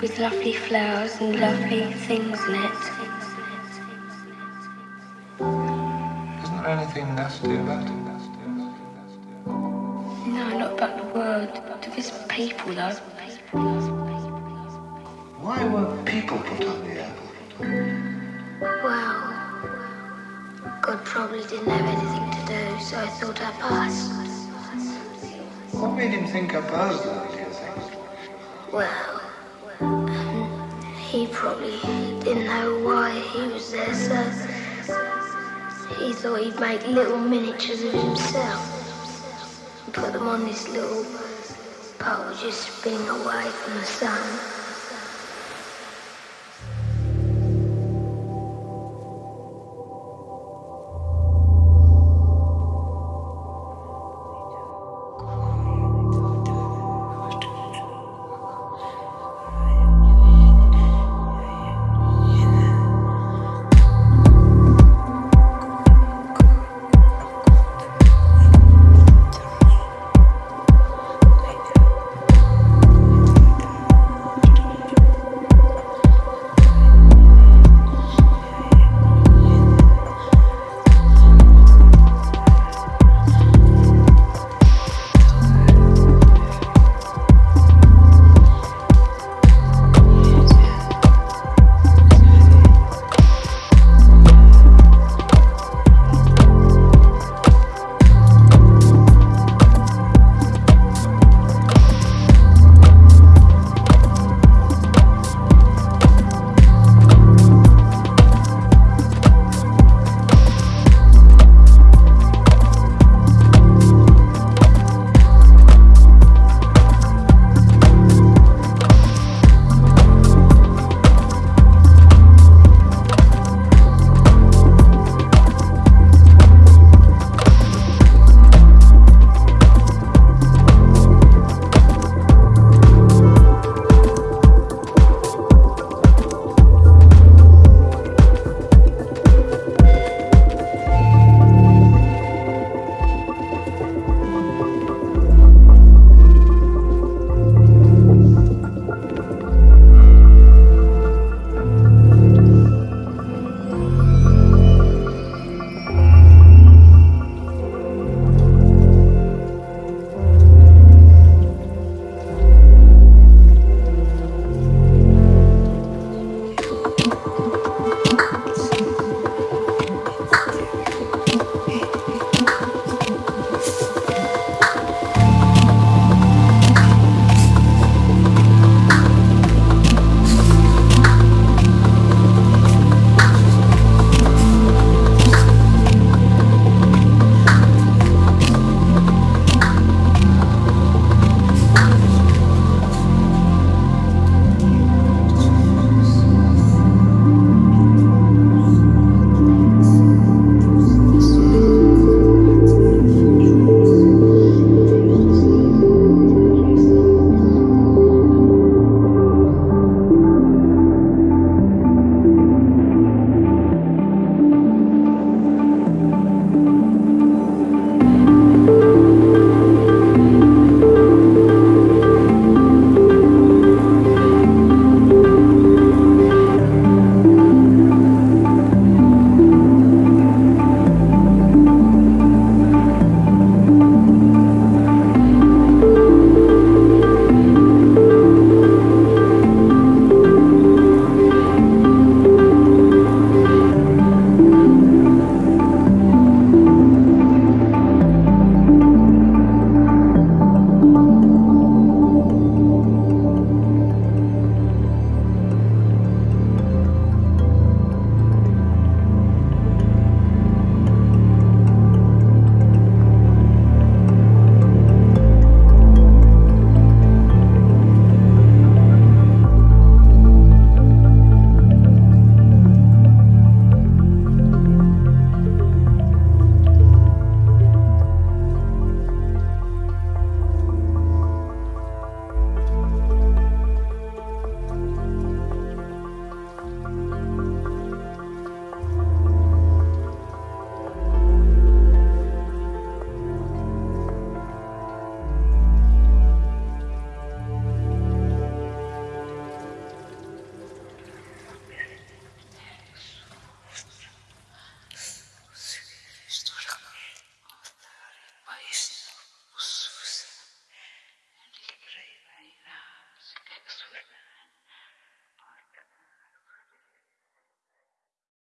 With lovely flowers and lovely things in it. Isn't there anything nasty about it? No, not about the world. To this people, though. Why were people put on the earth? Well, God probably didn't have anything to do, so I thought I'd pass. What made him think I posed though, do you think? Well, he probably didn't know why he was there, so he thought he'd make little miniatures of himself and put them on this little pole just spinning away from the sun.